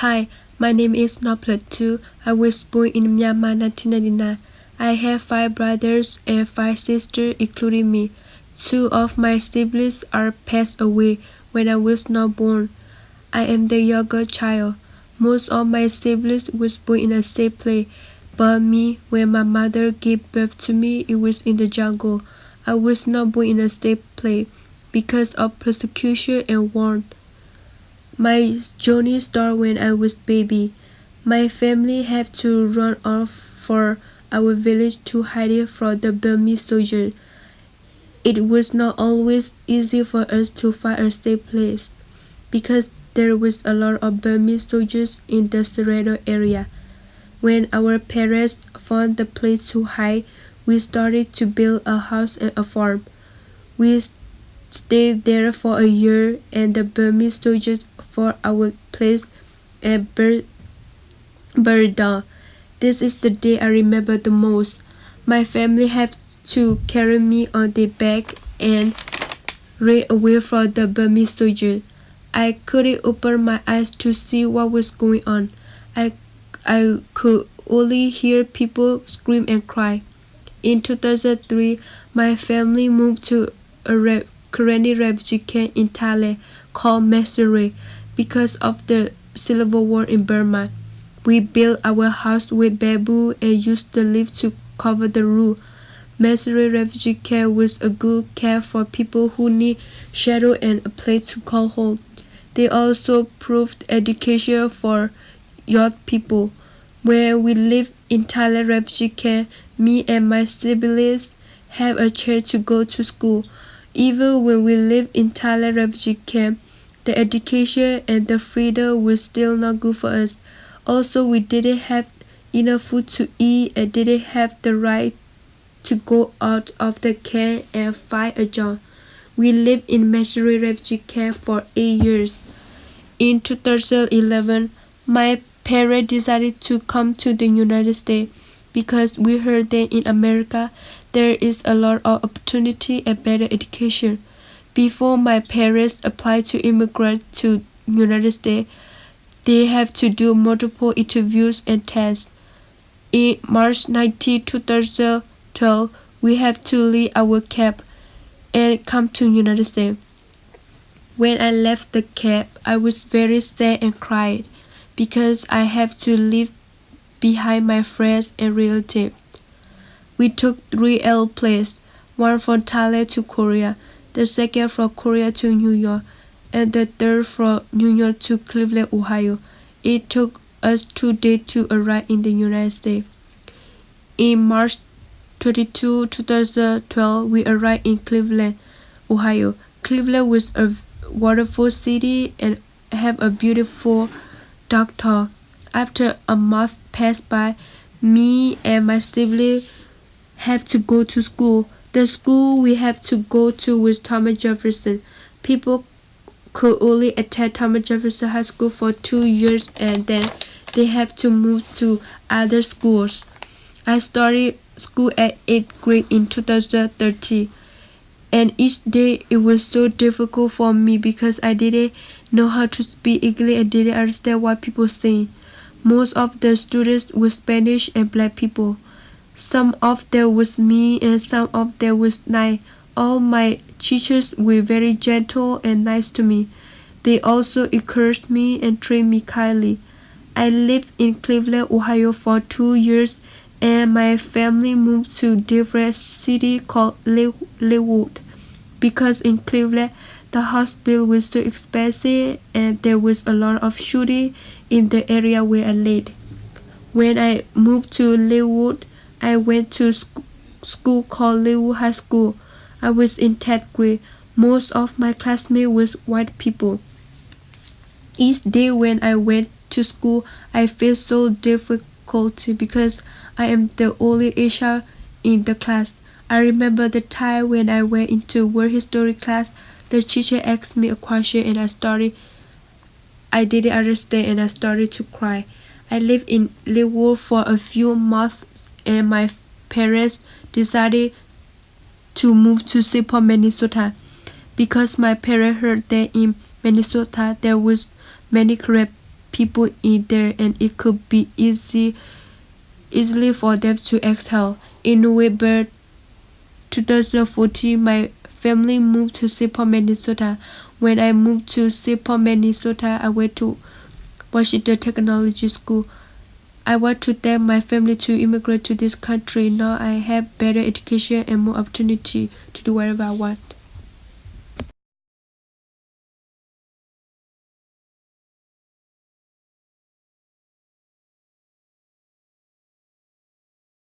Hi, my name is Noplet I was born in Myanmar 1999. I have five brothers and five sisters, including me. Two of my siblings are passed away when I was not born. I am the younger child. Most of my siblings was born in a safe place, but me, when my mother gave birth to me, it was in the jungle. I was not born in a safe place because of persecution and war. My journey started when I was baby. My family had to run off for our village to hide it from the Burmese soldiers. It was not always easy for us to find a safe place because there was a lot of Burmese soldiers in the surrender area. When our parents found the place to hide, we started to build a house and a farm. We stayed there for a year and the Burmese soldiers for our place and burned down. This is the day I remember the most. My family had to carry me on their back and ran away from the Burmese soldiers. I couldn't open my eyes to see what was going on. I, I could only hear people scream and cry. In 2003, my family moved to a re- refugee in Thailand called Mesuri because of the civil war in Burma. We built our house with bamboo and used the leaf to cover the roof. Mesuri refugee camp was a good care for people who need shelter and a place to call home. They also proved education for young people. Where we live in Thailand refugee camp, me and my siblings have a chance to go to school. Even when we live in Thailand refugee camp, the education and the freedom were still not good for us. Also, we didn't have enough food to eat and didn't have the right to go out of the camp and find a job. We lived in Mesuri refugee camp for eight years. In 2011, my parents decided to come to the United States because we heard that in America there is a lot of opportunity and better education. Before my parents applied to immigrate to United States, they have to do multiple interviews and tests. In March 19, 2012, we have to leave our camp and come to United States. When I left the camp, I was very sad and cried because I have to leave behind my friends and relatives. We took three L airplanes, one from Thailand to Korea, the second from Korea to New York, and the third from New York to Cleveland, Ohio. It took us two days to arrive in the United States. In March 22, 2012, we arrived in Cleveland, Ohio. Cleveland was a wonderful city and have a beautiful doctor. After a month passed by, me and my siblings have to go to school. The school we have to go to was Thomas Jefferson. People could only attend Thomas Jefferson High School for two years and then they have to move to other schools. I started school at 8th grade in 2013 and each day it was so difficult for me because I didn't know how to speak English and didn't understand what people say. Most of the students were Spanish and black people. Some of them was me and some of them was nice. All my teachers were very gentle and nice to me. They also encouraged me and treated me kindly. I lived in Cleveland, Ohio for two years and my family moved to different city called Leawood because in Cleveland the hospital was so expensive and there was a lot of shooting in the area where I lived. When I moved to Leawood, I went to sc- school called Leawood High School. I was in 10th grade. Most of my classmates was white people. Each day when I went to school, I felt so difficult because I am the only Asian in the class. I remember the time when I went into world history class, the teacher asked me a question and I started I didn't understand and I started to cry. I lived in Leawood for a few months and my parents decided to move to. Paul, Minnesota because my parents heard that in Minnesota there was many Karen people in there and it could be easy easily for them to exhale. In November 2014, my family moved to. Paul, Minnesota. When I moved to. Paul, Minnesota, I went to Washington Technology School. I want to thank my family to immigrate to this country. Now I have better education and more opportunity to do whatever I want.